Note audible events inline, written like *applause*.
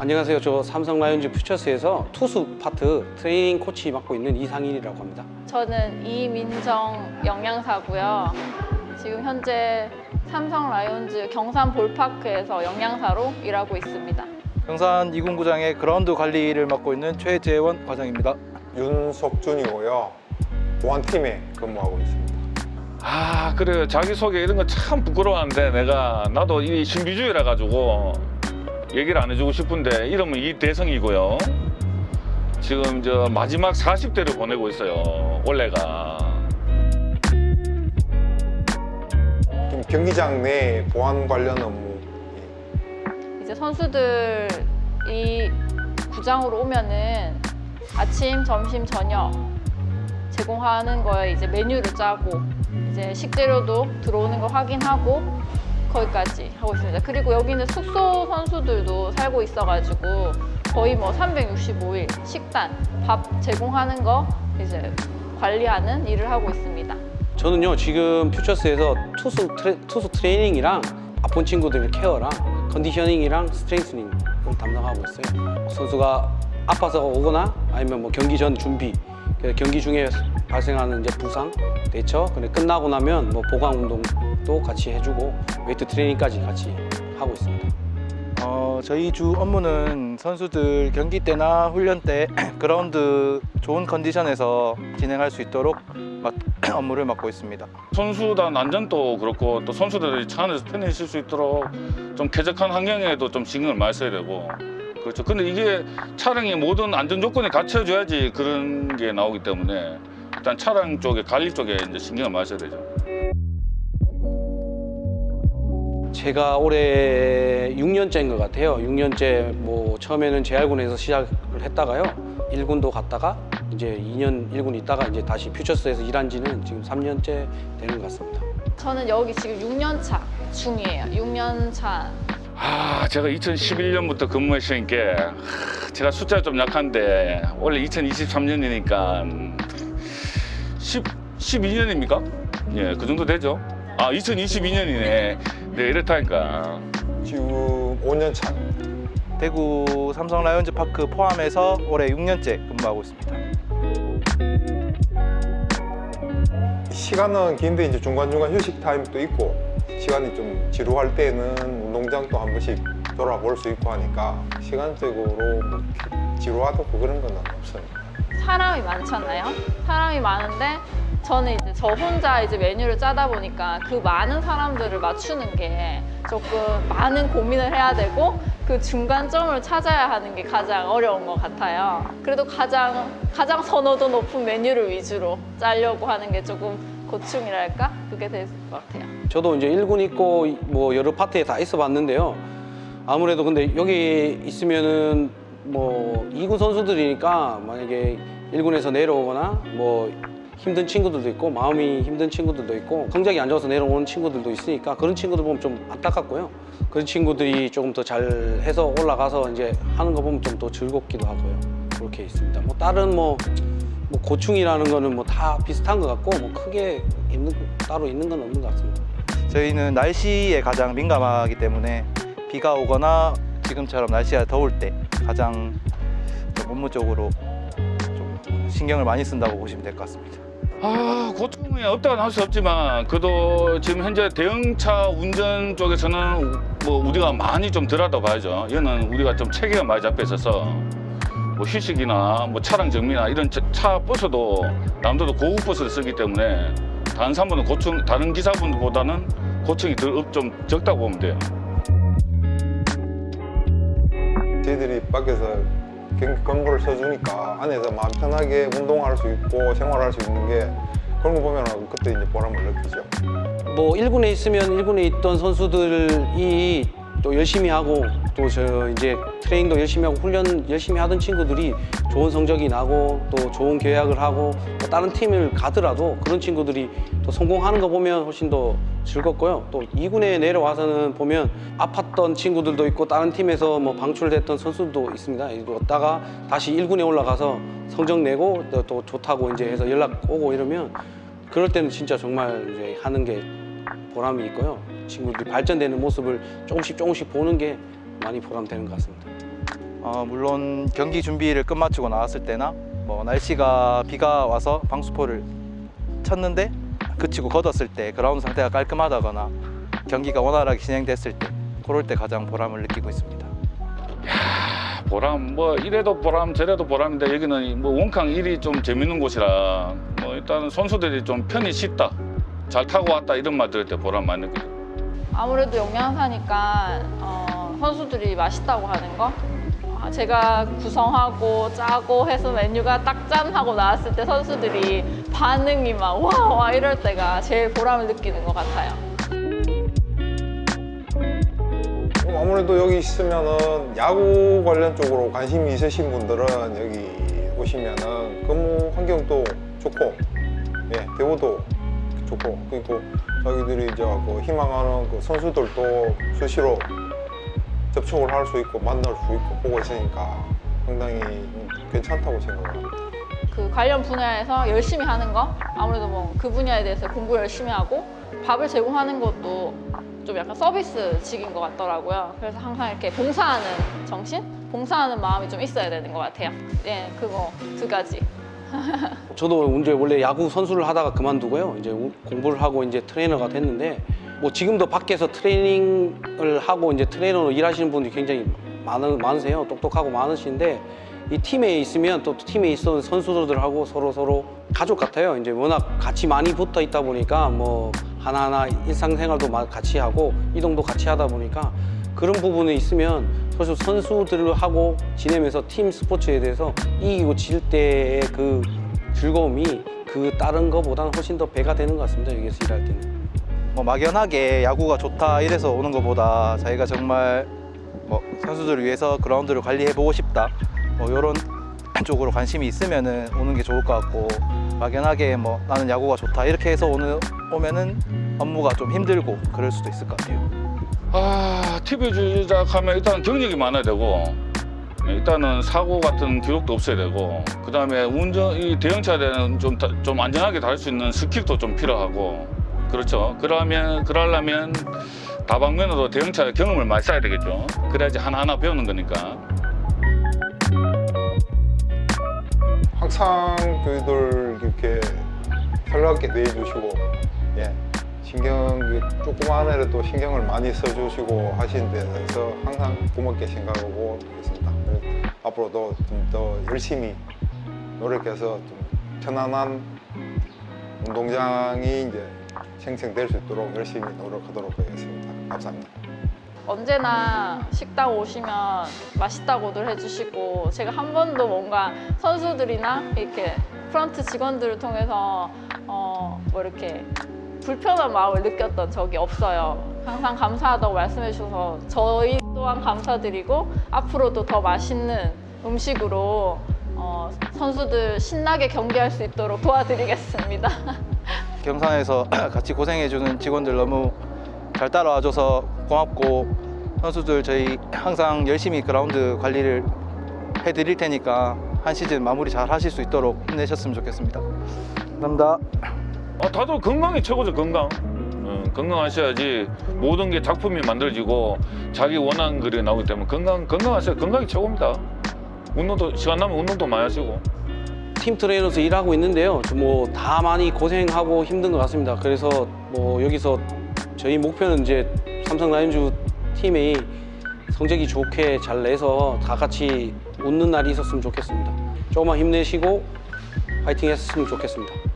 안녕하세요. 저 삼성 라이온즈 퓨처스에서 투수 파트 트레이닝 코치 맡고 있는 이상일이라고 합니다. 저는 이민정 영양사고요. 지금 현재 삼성 라이온즈 경산 볼파크에서 영양사로 일하고 있습니다. 경산 이군구장의 그라운드 관리를 맡고 있는 최재원 과장입니다. 윤석준이고요. 보안팀에 근무하고 있습니다. 아 그래요 자기소개 이런 거 참 부끄러워하는데 내가 나도 이 신비주의라 가지고 얘기를 안 해주고 싶은데 이름은 이대성이고요. 지금 저 마지막 40대를 보내고 있어요 올해가. 좀 경기장 내 보안 관련 업무. 이제 선수들이 구장으로 오면은 아침, 점심, 저녁 제공하는 거에 이제 메뉴를 짜고 이제 식재료도 들어오는 거 확인하고 거기까지 하고 있습니다. 그리고 여기는 숙소 선수들도 살고 있어가지고 거의 뭐 365일 식단, 밥 제공하는 거 이제 관리하는 일을 하고 있습니다. 저는요 지금 퓨처스에서 투수 트레, 투수 트레이닝이랑 아픈 친구들 케어랑 컨디셔닝이랑 스트렝스닝을 담당하고 있어요. 선수가 아파서 오거나 아니면 뭐 경기 전 준비, 그래서 경기 중에 발생하는 이제 부상 대처, 근데 끝나고 나면 뭐 보강 운동도 같이 해주고 웨이트 트레이닝까지 같이 하고 있습니다. 어, 저희 주 업무는 선수들 경기 때나 훈련 때 *clears throat* 그라운드 좋은 컨디션에서 진행할 수 있도록 맡- *clears throat* 업무를 맡고 있습니다. 선수단 안전도 그렇고 또 선수들이 차 안에서 편히 있을 수 있도록 좀 쾌적한 환경에도 좀 신경을 많이 써야 되고 그렇죠 근데 이게 차량의 모든 안전 조건이 갖춰줘야지 그런 게 나오기 때문에 일단 차량 쪽에 관리 쪽에 이제 신경을 많이 써야 되죠 제가 올해 6년째인 것 같아요. 6년째 뭐 처음에는 재활군에서 시작을 했다가요. 1군도 갔다가 이제 2년 1군 있다가 이제 다시 퓨처스에서 일한 지는 지금 3년째 되는 것 같습니다. 저는 여기 지금 6년 차 중이에요. 6년 차. 아, 제가 2011년부터 근무했으니까 하, 제가 숫자 좀 약한데 원래 2023년이니까 10, 12년입니까? 예, 그 정도 되죠. 아, 2022년이네. 네, 이렇다니까. 지금 5년 차. 대구 삼성 라이온즈 파크 포함해서 올해 6년째 근무하고 있습니다. 시간은 긴데 이제 중간중간 휴식 타임도 있고 시간이 좀 지루할 때는 운동장도 한 번씩 돌아볼 수 있고 하니까 시간적으로 뭐 지루하다고 그런 건 없어요. 사람이 많잖아요. 사람이 많은데 저는 이제 저 혼자 이제 메뉴를 짜다 보니까 그 많은 사람들을 맞추는 게 조금 많은 고민을 해야 되고 그 중간점을 찾아야 하는 게 가장 어려운 것 같아요. 그래도 가장 가장 선호도 높은 메뉴를 위주로 짜려고 하는 게 조금 고충이랄까 그게 될 것 같아요. 저도 이제 1군 있고 뭐 여러 파트에 다 있어 봤는데요. 아무래도 근데 여기 있으면은 뭐 2군 선수들이니까 만약에 1군에서 내려오거나 뭐 힘든 친구들도 있고 마음이 힘든 친구들도 있고 성적이 안 좋아서 내려오는 친구들도 있으니까 그런 친구들 보면 좀 안타깝고요. 그런 친구들이 조금 더 잘해서 올라가서 이제 하는 거 보면 좀 더 즐겁기도 하고요. 그렇게 있습니다. 뭐 다른 뭐, 뭐 고충이라는 거는 뭐 다 비슷한 것 같고 뭐 크게 있는 따로 있는 건 없는 것 같습니다. 저희는 날씨에 가장 민감하기 때문에 비가 오거나 지금처럼 날씨가 더울 때 가장 좀 업무적으로 좀 신경을 많이 쓴다고 보시면 될 것 같습니다. 아, 고통이 없다고는 할수 없지만 그래도 지금 현재 대형차 운전 쪽에서는 뭐 우리가 많이 좀 덜하다 봐야죠. 얘는 우리가 좀 체계가 많이 잡혀 있어서 뭐 휴식이나 뭐 차량 정비나 이런 차, 차 버스도 남들도 고급 버스를 쓰기 때문에 다른 사람은 고충 다른 기사분보다는 고충이 덜, 좀 적다고 보면 돼요. 저희들이 밖에서 경고를 써주니까 안에서 마음 편하게 운동할 수 있고 생활할 수 있는 게 그런 거 보면 그때 이제 보람을 느끼죠. 뭐 1군에 있으면 1군에 있던 선수들이 또 열심히 하고 또 저 이제 트레이닝도 열심히 하고 훈련 열심히 하던 친구들이 좋은 성적이 나고 또 좋은 계약을 하고 또 다른 팀을 가더라도 그런 친구들이 또 성공하는 거 보면 훨씬 더 즐겁고요. 또 2군에 내려와서는 보면 아팠던 친구들도 있고 다른 팀에서 뭐 방출됐던 선수도 있습니다. 왔다가 다시 1군에 올라가서 성적 내고 또, 또 좋다고 이제 해서 연락 오고 이러면 그럴 때는 진짜 정말 이제 하는 게 보람이 있고요. 친구들이 발전되는 모습을 조금씩 조금씩 보는 게 많이 보람되는 것 같습니다. 어, 물론 경기 준비를 끝마치고 나왔을 때나 뭐 날씨가 비가 와서 방수포를 쳤는데 그치고 걷었을 때 그라운드 상태가 깔끔하다거나 경기가 원활하게 진행됐을 때 그럴 때 가장 보람을 느끼고 있습니다. 보람 뭐 이래도 보람 저래도 보람인데 여기는 뭐 원캉 일이 좀 재밌는 곳이라 뭐 일단 선수들이 좀 편히 쉽다 잘 타고 왔다 이런 말 들을 때 보람 많이 느껴요 아무래도 영양사니까 어, 선수들이 맛있다고 하는 거 아, 제가 구성하고 짜고 해서 메뉴가 딱 짠 하고 나왔을 때 선수들이 반응이 막와와 이럴 때가 제일 보람을 느끼는 것 같아요. 아무래도 여기 있으면은 야구 관련 쪽으로 관심이 있으신 분들은 여기 오시면은 근무 환경도 좋고 예 대우도 좋고 그리고 자기들이 이제 그 희망하는 그 선수들도 수시로 접촉을 할 수 있고 만날 수 있고 보고 있으니까 상당히 괜찮다고 생각합니다. 그 관련 분야에서 열심히 하는 거 아무래도 뭐 그 분야에 대해서 공부 열심히 하고 밥을 제공하는 것도 좀 약간 서비스직인 것 같더라고요. 그래서 항상 이렇게 봉사하는 정신, 봉사하는 마음이 좀 있어야 되는 것 같아요. 예, 그거 두 가지. *laughs* 저도 이제 원래 야구 선수를 하다가 그만두고요. 이제 우- 공부를 하고 이제 트레이너가 됐는데 뭐 지금도 밖에서 트레이닝을 하고 이제 트레이너로 일하시는 분들이 굉장히 많으, 많으세요. 똑똑하고 많으신데 이 팀에 있으면 또 팀에 있던 선수들하고 서로 서로 가족 같아요. 이제 워낙 같이 많이 붙어 있다 보니까 뭐 하나하나 일상생활도 마- 같이 하고 이동도 같이 하다 보니까 그런 부분에 있으면 사실 선수들하고 지내면서 팀 스포츠에 대해서 이기고 질 때의 그 즐거움이 그 다른 거보다는 훨씬 더 배가 되는 것 같습니다. 여기서 일할 때는. 뭐 막연하게 야구가 좋다 이래서 오는 것보다 자기가 정말 뭐 선수들을 위해서 그라운드를 관리해 보고 싶다 뭐 이런 쪽으로 관심이 있으면 은 오는 게 좋을 것 같고 막연하게 뭐 나는 야구가 좋다 이렇게 해서 오는 오면은 업무가 좀 힘들고 그럴 수도 있을 것 같아요. 아 TV 주작하면 일단 경력이 많아야 되고 일단은 사고 같은 기록도 없어야 되고 그 다음에 운전 이 대형차는 좀 좀 안전하게 다닐 수 있는 스킬도 좀 필요하고 그렇죠? 그러면 그러려면 다방면으로 대형차 경험을 많이 쌓아야 되겠죠? 그래야지 하나하나 배우는 거니까. 항상 저희들 이렇게 편하게 대해주시고 예 신경 그 조그만 애라도 신경을 많이 써주시고 하시는 데 대해서 항상 고맙게 생각하고 있습니다. 앞으로도 좀 더 열심히 노력해서 좀 편안한 운동장이 이제 생성될 수 있도록 열심히 노력하도록 하겠습니다. 감사합니다. 언제나 식당 오시면 맛있다고들 해주시고 제가 한 번도 뭔가 선수들이나 이렇게 프런트 직원들을 통해서 어, 뭐 이렇게 불편한 마음을 느꼈던 적이 없어요. 항상 감사하다고 말씀해 주셔서 저희 또한 감사드리고 앞으로도 더 맛있는 음식으로 어, 선수들 신나게 경기할 수 있도록 도와드리겠습니다. *laughs* 경산에서 *clears throat* 같이 고생해주는 직원들 너무 잘 따라와줘서 고맙고 선수들 저희 항상 열심히 그라운드 관리를 해드릴 테니까 한 시즌 마무리 잘 하실 수 있도록 힘내셨으면 좋겠습니다. 감사합니다. 아, 다들 건강이 최고죠 건강 어, 건강하셔야지 모든 게 작품이 만들어지고 자기 원하는 글이 나오기 때문에 건강 건강하셔야 건강이 최고입니다 운동도 시간 나면 운동도 많이 하시고 팀 트레이너로서 일하고 있는데요. 뭐 다 많이 고생하고 힘든 것 같습니다. 그래서 뭐 여기서 저희 목표는 이제 삼성 라이온즈 팀이 성적이 좋게 잘 내서 다 같이 웃는 날이 있었으면 좋겠습니다. 조금만 힘내시고 파이팅 했으면 좋겠습니다.